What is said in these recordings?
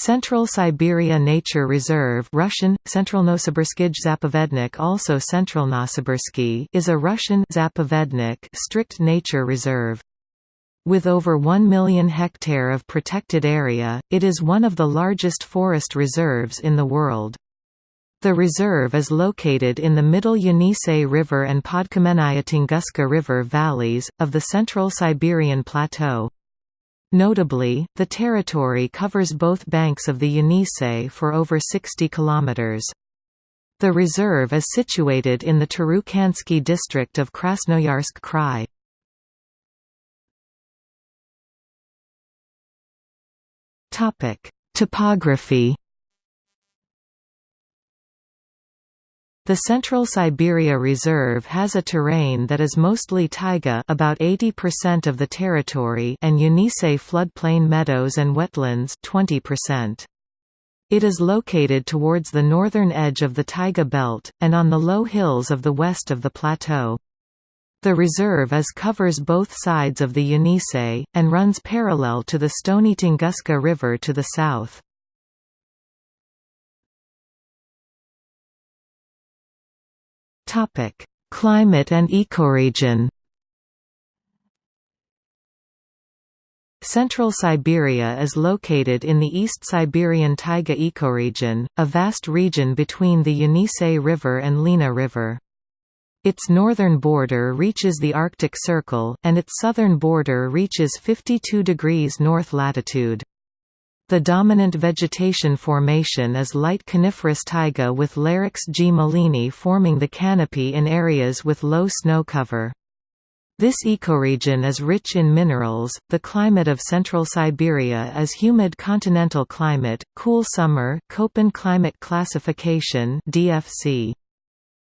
Central Siberia Nature Reserve Russian, Zapovednik also Centralnosibirsky is a Russian Zapovednik strict nature reserve. With over 1 million hectare of protected area, it is one of the largest forest reserves in the world. The reserve is located in the middle Yenisei River and Podkamennaya Tunguska River valleys, of the Central Siberian Plateau. Notably, the territory covers both banks of the Yenisei for over 60 kilometers. The reserve is situated in the Turukhansky district of Krasnoyarsk Krai. Topic: Topography The Central Siberia Reserve has a terrain that is mostly taiga about 80% of the territory and Yenisei floodplain meadows and wetlands 20%. It is located towards the northern edge of the taiga belt, and on the low hills of the west of the plateau. The reserve is covers both sides of the Yenisei, and runs parallel to the Stony Tunguska River to the south. Topic: Climate and ecoregion. Central Siberia is located in the East Siberian taiga ecoregion, a vast region between the Yenisei River and Lena River. Its northern border reaches the Arctic Circle, and its southern border reaches 52 degrees north latitude. The dominant vegetation formation is light coniferous taiga with Larix gmelinii forming the canopy in areas with low snow cover. This ecoregion is rich in minerals. The climate of central Siberia is humid continental climate, cool summer, Köppen climate classification (DFC).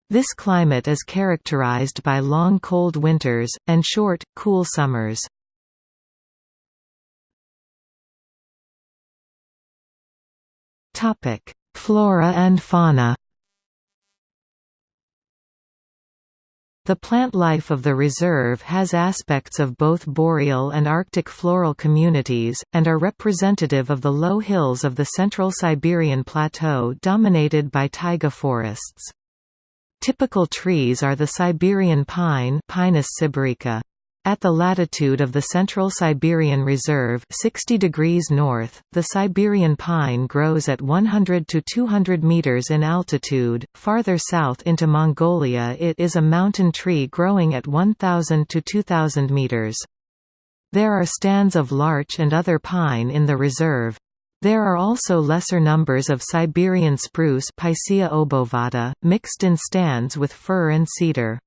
This climate is characterized by long cold winters and short, cool summers. Topic: Flora and fauna. The plant life of the reserve has aspects of both boreal and Arctic floral communities, and are representative of the low hills of the central Siberian plateau dominated by taiga forests. Typical trees are the Siberian pine Pinus sibirica. At the latitude of the Central Siberian Reserve 60 degrees north, the Siberian pine grows at 100 to 200 meters in altitude. Farther south into Mongolia it is a mountain tree growing at 1000 to 2000 meters. There are stands of larch and other pine in the reserve. There are also lesser numbers of Siberian spruce Picea obovata, mixed in stands with fir and cedar.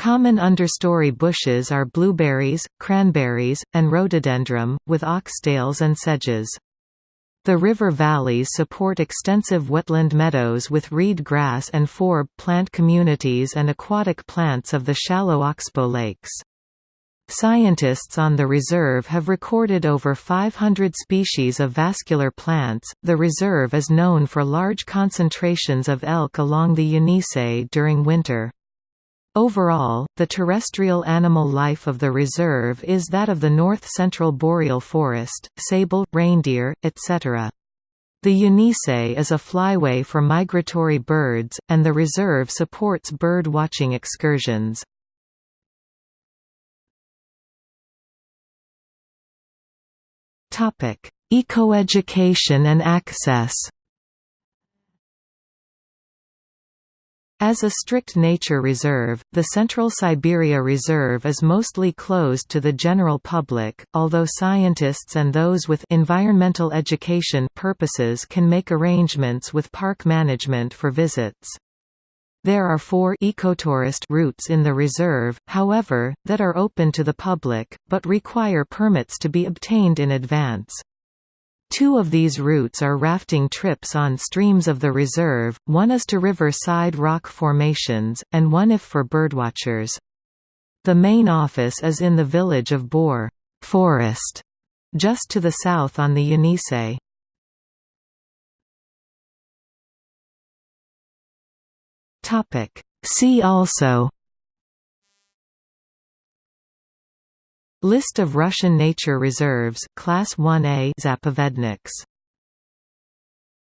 Common understory bushes are blueberries, cranberries, and rhododendron, with oxtails and sedges. The river valleys support extensive wetland meadows with reed grass and forb plant communities and aquatic plants of the shallow oxbow lakes. Scientists on the reserve have recorded over 500 species of vascular plants. The reserve is known for large concentrations of elk along the Yenisei during winter. Overall, the terrestrial animal life of the reserve is that of the north-central boreal forest, sable, reindeer, etc. The Yenisei is a flyway for migratory birds, and the reserve supports bird watching excursions. Ecoeducation and access As a strict nature reserve, the Central Siberia Reserve is mostly closed to the general public, although scientists and those with environmental education purposes can make arrangements with park management for visits. There are four ecotourist routes in the reserve, however, that are open to the public, but require permits to be obtained in advance. Two of these routes are rafting trips on streams of the reserve, one is to river-side rock formations, and one if for birdwatchers. The main office is in the village of Bor Forest, just to the south on the Yenisei. See also List of Russian nature reserves Class 1A Zapovedniks